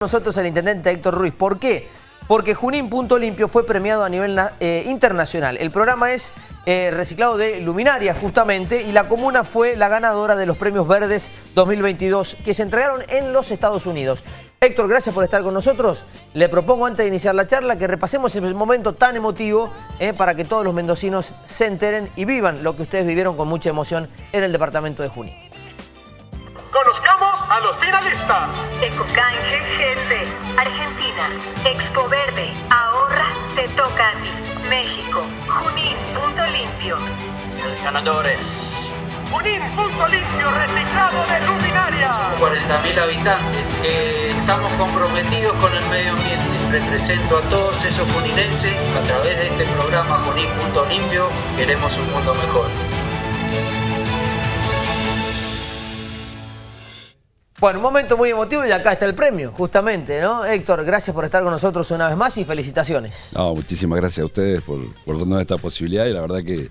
nosotros el intendente Héctor Ruiz. ¿Por qué? Porque Junín Punto Limpio fue premiado a nivel eh, internacional. El programa es eh, reciclado de luminarias justamente y la comuna fue la ganadora de los premios verdes 2022 que se entregaron en los Estados Unidos. Héctor, gracias por estar con nosotros. Le propongo antes de iniciar la charla que repasemos ese momento tan emotivo eh, para que todos los mendocinos se enteren y vivan lo que ustedes vivieron con mucha emoción en el departamento de Junín. Conozcamos a los finalistas. Ecocanje GC, Argentina, Expo Verde, ahorra, te toca a ti. México, Junín, punto limpio. Ganadores. Junín, punto limpio, reciclado de luminaria. 40.000 habitantes. Eh, estamos comprometidos con el medio ambiente. Represento a todos esos juninenses. A través de este programa Junín, punto limpio, queremos un mundo mejor. Bueno, un momento muy emotivo y acá está el premio, justamente, ¿no? Héctor, gracias por estar con nosotros una vez más y felicitaciones. No, muchísimas gracias a ustedes por, por darnos esta posibilidad y la verdad que,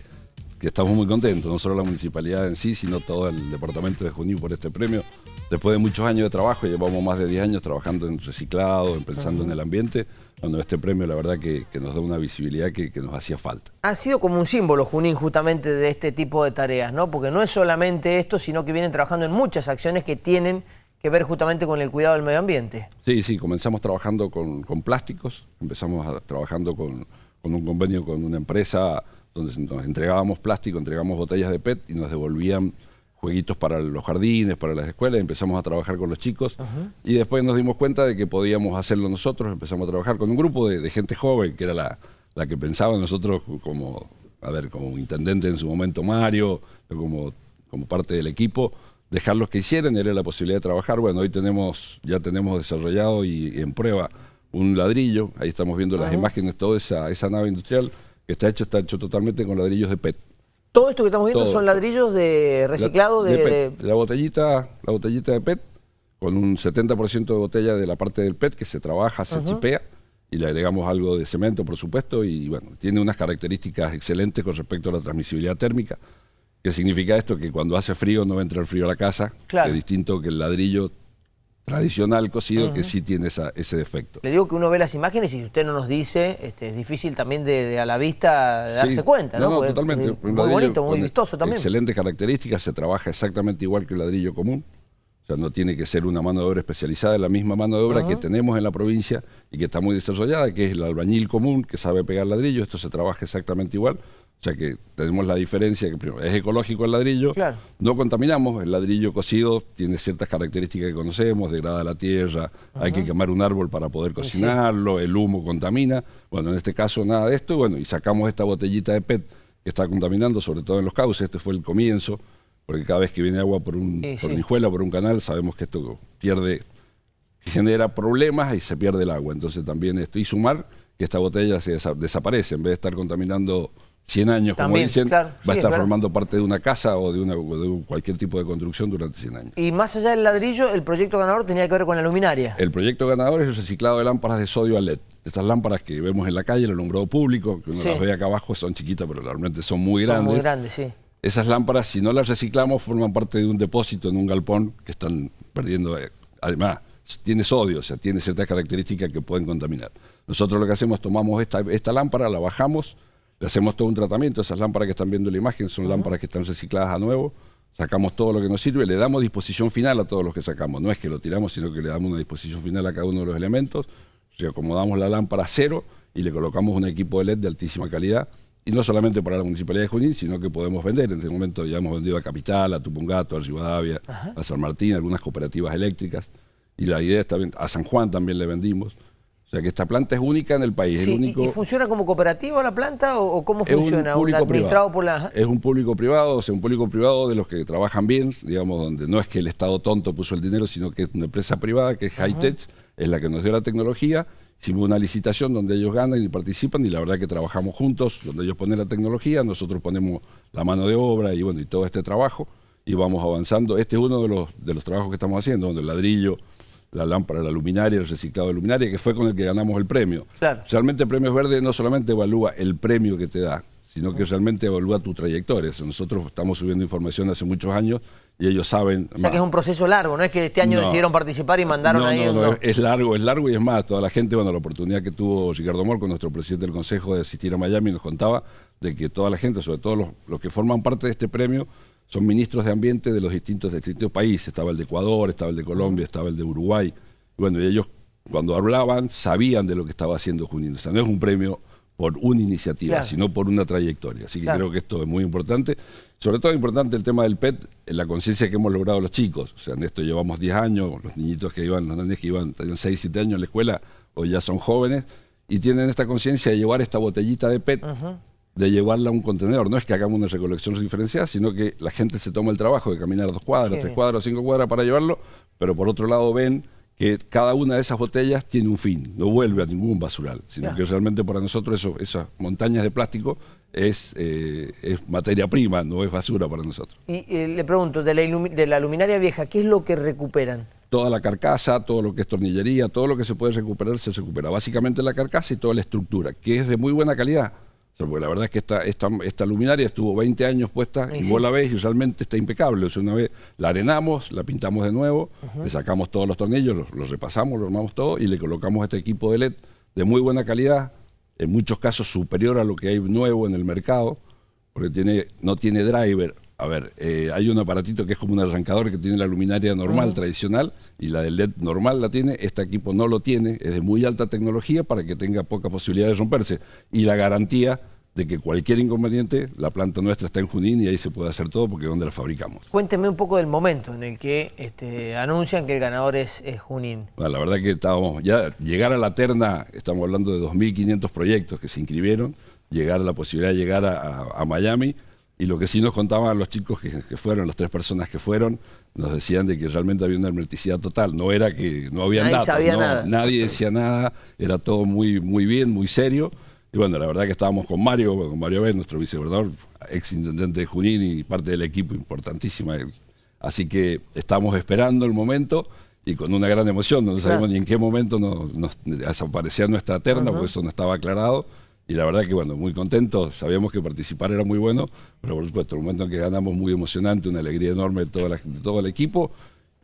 estamos muy contentos, no solo la municipalidad en sí, sino todo el departamento de Junín por este premio. Después de muchos años de trabajo, llevamos más de 10 años trabajando en reciclado, en pensando en el ambiente, cuando este premio la verdad que, nos da una visibilidad que, que, nos hacía falta. Ha sido como un símbolo, Junín, justamente de este tipo de tareas, ¿no? Porque no es solamente esto, sino que vienen trabajando en muchas acciones que tienen que ver justamente con el cuidado del medio ambiente. Sí, sí, comenzamos trabajando con, plásticos, empezamos trabajando con, un convenio con una empresa donde nos entregábamos plástico, entregamos botellas de PET y nos devolvían jueguitos para los jardines, para las escuelas, empezamos a trabajar con los chicos. Y después nos dimos cuenta de que podíamos hacerlo nosotros, empezamos a trabajar con un grupo de, gente joven, que era la, la, que pensaba nosotros como, a ver, como intendente en su momento Mario, como, como parte del equipo, dejarlos que hicieran, era la posibilidad de trabajar. Bueno, hoy tenemos, ya tenemos desarrollado y, en prueba un ladrillo, ahí estamos viendo las imágenes, toda esa, esa nave industrial que está hecho, está hecho totalmente con ladrillos de PET. Todo esto que estamos viendo son ladrillos de reciclado de, La botellita, la botellita de PET, con un 70% de botella de la parte del PET que se trabaja, se chipea y le agregamos algo de cemento, por supuesto, y bueno, tiene unas características excelentes con respecto a la transmisibilidad térmica. ¿Qué significa esto? Que cuando hace frío no entra el frío a la casa, es distinto que el ladrillo tradicional cocido que sí tiene ese defecto. Le digo que uno ve las imágenes y si usted no nos dice, este, es difícil también de, a la vista darse cuenta, ¿no? No, totalmente. muy bonito, muy vistoso también. Excelentes características, se trabaja exactamente igual que el ladrillo común. O sea, no tiene que ser una mano de obra especializada, es la misma mano de obra que tenemos en la provincia y que está muy desarrollada, que es el albañil común, que sabe pegar ladrillo, esto se trabaja exactamente igual. O sea que tenemos la diferencia, que primero, es ecológico el ladrillo, no contaminamos, el ladrillo cocido tiene ciertas características que conocemos, degrada la tierra, hay que quemar un árbol para poder cocinarlo, el humo contamina, bueno, en este caso nada de esto, y bueno, y sacamos esta botellita de PET que está contaminando, sobre todo en los cauces, este fue el comienzo, porque cada vez que viene agua por un por por un canal, sabemos que esto pierde, genera problemas y se pierde el agua, entonces también esto, y sumar que esta botella se desaparece, en vez de estar contaminando 100 años, como dicen, va a estar formando parte de una casa o de, una, cualquier tipo de construcción durante 100 años. Y más allá del ladrillo, el proyecto ganador tenía que ver con la luminaria. El proyecto ganador es el reciclado de lámparas de sodio a LED. Estas lámparas que vemos en la calle, el alumbrado público, que uno las ve acá abajo, son chiquitas, pero realmente son muy grandes. Son muy grandes, sí. Esas lámparas, si no las reciclamos, forman parte de un depósito en un galpón que están perdiendo. Eh, además, tiene sodio, o sea, tiene ciertas características que pueden contaminar. Nosotros lo que hacemos, tomamos esta, esta lámpara, la bajamos, le hacemos todo un tratamiento, esas lámparas que están viendo en la imagen son lámparas que están recicladas a nuevo, sacamos todo lo que nos sirve, le damos disposición final a todos los que sacamos, no es que lo tiramos, sino que le damos una disposición final a cada uno de los elementos, acomodamos la lámpara a cero y le colocamos un equipo de LED de altísima calidad, y no solamente para la Municipalidad de Junín, sino que podemos vender. En este momento ya hemos vendido a Capital, a Tupungato, a Rivadavia, a San Martín, algunas cooperativas eléctricas, y la idea está bien, a San Juan también le vendimos. O sea que esta planta es única en el país. único... ¿Y funciona como cooperativa la planta o, cómo funciona? Un público privado. Por la... Es un público privado, o sea, un público privado de los que trabajan bien, digamos, donde no es que el Estado tonto puso el dinero, sino que es una empresa privada que es Hightech, es la que nos dio la tecnología. Hicimos una licitación donde ellos ganan y participan y la verdad que trabajamos juntos, donde ellos ponen la tecnología, nosotros ponemos la mano de obra y bueno, y todo este trabajo y vamos avanzando. Este es uno de los, de los trabajos que estamos haciendo, donde el ladrillo la lámpara, la luminaria, el reciclado de luminaria, que fue con el que ganamos el premio. Realmente el premio verde no solamente evalúa el premio que te da, sino que realmente evalúa tu trayectoria. Nosotros estamos subiendo información hace muchos años y ellos saben... O sea que es un proceso largo, no es que este año decidieron participar y mandaron no, ahí... No, no, es largo, es largo y es más, toda la gente, bueno, la oportunidad que tuvo Ricardo Morco, nuestro presidente del Consejo, de asistir a Miami, nos contaba de que toda la gente, sobre todo los, los que forman parte de este premio, son ministros de ambiente de los distintos, de distintos países. Estaba el de Ecuador, estaba el de Colombia, estaba el de Uruguay. Y bueno, y ellos cuando hablaban sabían de lo que estaba haciendo Junín. O sea, no es un premio por una iniciativa, Claro. sino por una trayectoria. Así que Claro. creo que esto es muy importante. Sobre todo es importante el tema del PET, en la conciencia que hemos logrado los chicos. O sea, en esto llevamos 10 años, los niñitos que iban, los nenes que iban, tenían 6, 7 años en la escuela, hoy ya son jóvenes, y tienen esta conciencia de llevar esta botellita de PET, de llevarla a un contenedor. No es que hagamos una recolección diferenciada, sino que la gente se toma el trabajo de caminar dos cuadras, tres cuadras, cinco cuadras para llevarlo, pero por otro lado ven que cada una de esas botellas tiene un fin, no vuelve a ningún basural, sino Claro. que realmente para nosotros eso, esas montañas de plástico es, eh, es materia prima, no es basura para nosotros. Y eh, le pregunto, de la, de la luminaria vieja, ¿qué es lo que recuperan? Toda la carcasa, todo lo que es tornillería, todo lo que se puede recuperar, se recupera. Básicamente la carcasa y toda la estructura, que es de muy buena calidad. Porque la verdad es que esta, esta, esta luminaria estuvo 20 años puesta Y y sí. vos la ves y realmente está impecable. O sea, una vez la arenamos, la pintamos de nuevo, le sacamos todos los tornillos, los, los repasamos, lo armamos todo y le colocamos este equipo de LED de muy buena calidad, en muchos casos superior a lo que hay nuevo en el mercado, porque tiene, no tiene driver. A ver, eh, hay un aparatito que es como un arrancador que tiene la luminaria normal, tradicional, y la del LED normal la tiene. Este equipo no lo tiene, es de muy alta tecnología para que tenga poca posibilidad de romperse. Y la garantía de que cualquier inconveniente, la planta nuestra está en Junín y ahí se puede hacer todo porque es donde la fabricamos. Cuénteme un poco del momento en el que este, anuncian que el ganador es, es Junín. Bueno, la verdad que estábamos, ya llegar a la terna, estamos hablando de 2.500 proyectos que se inscribieron, llegar a la posibilidad de llegar a, a- a Miami, y lo que sí nos contaban los chicos que, que fueron, las tres personas que fueron, nos decían de que realmente había una hermeticidad total, no era que no había Nadie datos, sabía no, nada. nadie decía nada, era todo muy, muy bien, muy serio, y bueno, la verdad que estábamos con Mario, con Mario B, nuestro vicegobernador, ex intendente de Junín y parte del equipo importantísima, así que estamos esperando el momento y con una gran emoción, no sabemos ni en qué momento nos, nos desaparecía nuestra terna, porque eso no estaba aclarado. Y la verdad que, bueno, muy contentos, sabíamos que participar era muy bueno, pero por supuesto, el momento en que ganamos muy emocionante, una alegría enorme de, toda la- de todo el equipo.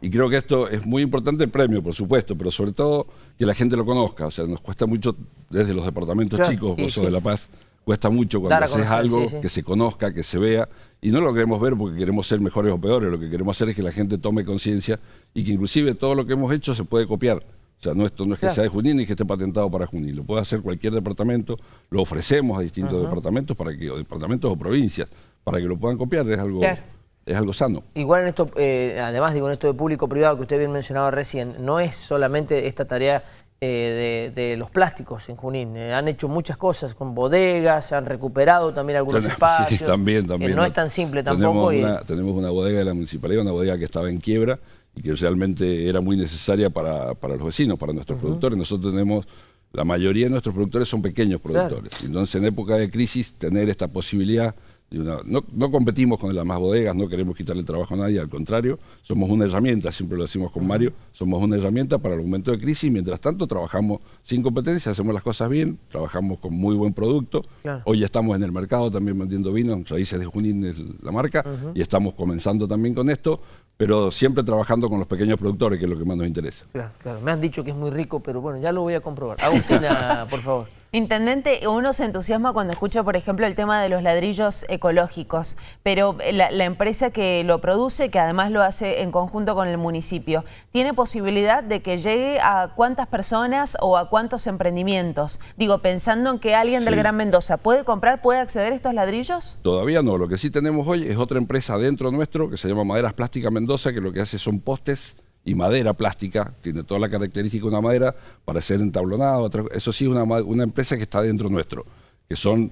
Y creo que esto es muy importante el premio, por supuesto, pero sobre todo que la gente lo conozca. O sea, nos cuesta mucho desde los departamentos Claro, chicos, y vos sos sí. de La Paz, cuesta mucho cuando haces conocer, algo sí. que se conozca, que se vea. Y no lo queremos ver porque queremos ser mejores o peores, lo que queremos hacer es que la gente tome conciencia y que inclusive todo lo que hemos hecho se puede copiar. O sea, no, esto no es que Claro. sea de Junín ni que esté patentado para Junín, lo puede hacer cualquier departamento, lo ofrecemos a distintos departamentos para que, o departamentos o provincias, para que lo puedan copiar, es algo, Claro. es algo sano. Igual en esto, eh, además digo, en esto de público-privado que usted bien mencionaba recién, no es solamente esta tarea eh, de, de los plásticos en Junín. Eh, han hecho muchas cosas con bodegas, han recuperado también algunos Tenemos- espacios. Sí, también, que también. no es tan simple tampoco. Tenemos, y- una, tenemos una bodega de la municipalidad, una bodega que estaba en quiebra y que realmente era muy necesaria para, para los vecinos, para nuestros productores. Nosotros tenemos, la mayoría de nuestros productores son pequeños Claro. productores. Entonces, en época de crisis, tener esta posibilidad de una- no, no competimos con las más bodegas, no queremos quitarle el trabajo a nadie, al contrario, somos una herramienta, siempre lo decimos con Mario, somos una herramienta para el momento de crisis. Mientras tanto, trabajamos sin competencia, hacemos las cosas bien, trabajamos con muy buen producto. Claro. Hoy estamos en el mercado también vendiendo vino, Raíces de Junín es la marca, y estamos comenzando también con esto, pero siempre trabajando con los pequeños productores, que es lo que más nos interesa. Claro, claro. Me han dicho que es muy rico, pero bueno, ya lo voy a comprobar. Agustina, por favor. Intendente, uno se entusiasma cuando escucha, por ejemplo, el tema de los ladrillos ecológicos, pero la, la empresa que lo produce, que además lo hace en conjunto con el municipio, ¿tiene posibilidad de que llegue a cuántas personas o a cuántos emprendimientos? Digo, pensando en que alguien del. Gran Mendoza puede comprar, puede acceder a estos ladrillos. Todavía no, lo que sí tenemos hoy es otra empresa dentro nuestro que se llama Maderas Plásticas Mendoza, que lo que hace son postes y madera plástica, tiene toda la característica de una madera para ser entablonado, eso sí una, una empresa que está dentro nuestro, que son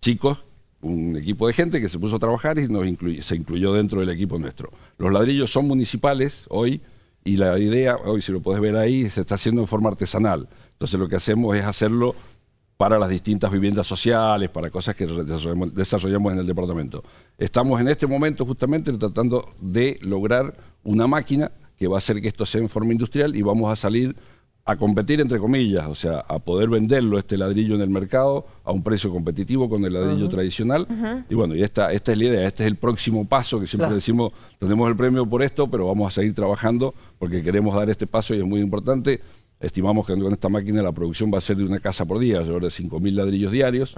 chicos, un equipo de gente que se puso a trabajar y nos incluy- se incluyó dentro del equipo nuestro. Los ladrillos son municipales hoy y la idea, hoy si lo puedes ver ahí, se está haciendo en forma artesanal. Entonces lo que hacemos es hacerlo para las distintas viviendas sociales, para cosas que desarrollamos en el departamento. Estamos en este momento justamente tratando de lograr una máquina que va a hacer que esto sea en forma industrial y vamos a salir a competir entre comillas, o sea, a poder venderlo este ladrillo en el mercado a un precio competitivo con el ladrillo tradicional. Y bueno, y esta, esta es la idea, este es el próximo paso que siempre decimos, tenemos el premio por esto, pero vamos a seguir trabajando porque queremos dar este paso y es muy importante. Estimamos que con esta máquina la producción va a ser de una casa por día, alrededor de 5.000 ladrillos diarios,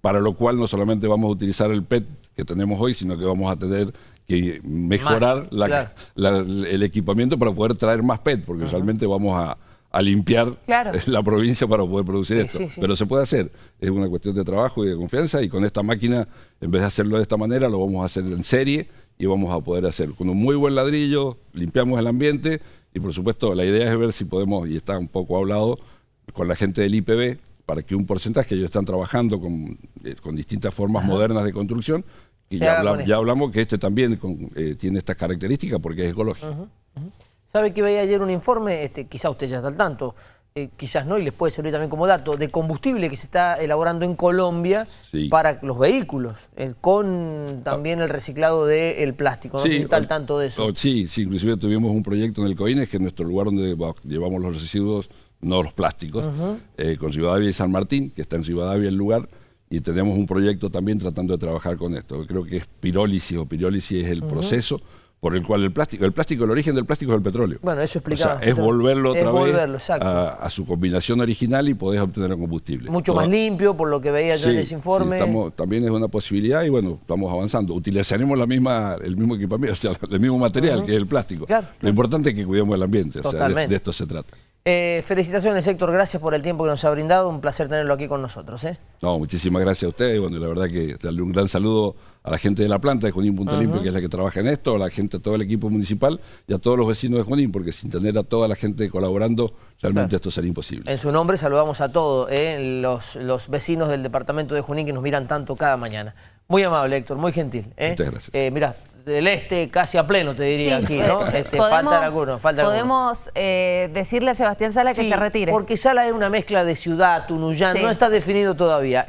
para lo cual no solamente vamos a utilizar el PET que tenemos hoy, sino que vamos a tener que mejorar el equipamiento para poder traer más PET, porque usualmente vamos a a limpiar la provincia para poder producir esto. Pero se puede hacer, es una cuestión de trabajo y de confianza y con esta máquina, en vez de hacerlo de esta manera, lo vamos a hacer en serie y vamos a poder hacer con un muy buen ladrillo, limpiamos el ambiente y por supuesto la idea es ver si podemos, y está un poco hablado con la gente del IPB, para que un porcentaje, ellos están trabajando con, eh, distintas formas modernas de construcción, y ya, hablamos que este también eh, tiene estas características porque es ecológico. ¿Sabe que veía ayer un informe? Este, quizás usted ya está al tanto, eh, quizás no, y les puede servir también como dato, de combustible que se está elaborando en Colombia para los vehículos, con también el reciclado del plástico. No sé si está al tanto de eso. sí, sí, inclusive tuvimos un proyecto en el COINES, que es nuestro lugar donde llevamos los residuos, no los plásticos, eh, con Ciudadavia y San Martín, que está en Ciudadavia el lugar, y tenemos un proyecto también tratando de trabajar con esto. Creo que es pirólisis o pirólisis es el proceso por el cual el plástico, el plástico, el origen del plástico es el petróleo. Bueno, eso explicaba. O sea, es volverlo otra vez a, su combinación original y podés obtener el combustible. Mucho más limpio, por lo que veía yo en ese informe. Sí, también es una posibilidad y bueno, estamos avanzando. Utilizaremos la misma, el mismo equipamiento, o sea, el mismo material que es el plástico. Lo importante es que cuidemos el ambiente, o sea, de, esto se trata. Eh, felicitaciones Héctor, gracias por el tiempo que nos ha brindado, un placer tenerlo aquí con nosotros. ¿eh? No, muchísimas gracias a ustedes, bueno, la verdad que darle un gran saludo a la gente de la planta de Junín Punto Limpio, que es la que trabaja en esto, a la gente, a todo el equipo municipal y a todos los vecinos de Junín, porque sin tener a toda la gente colaborando, realmente esto sería imposible. En su nombre saludamos a todos ¿eh? los, los vecinos del departamento de Junín que nos miran tanto cada mañana. Muy amable, Héctor, muy gentil. Muchas gracias. Mira, del este casi a pleno, te diría aquí, ¿no? Este, falta algunos, falta Podemos eh, decirle a Sebastián Sala que se retire. porque Sala es una mezcla de ciudad, Tunuyán, no está definido todavía.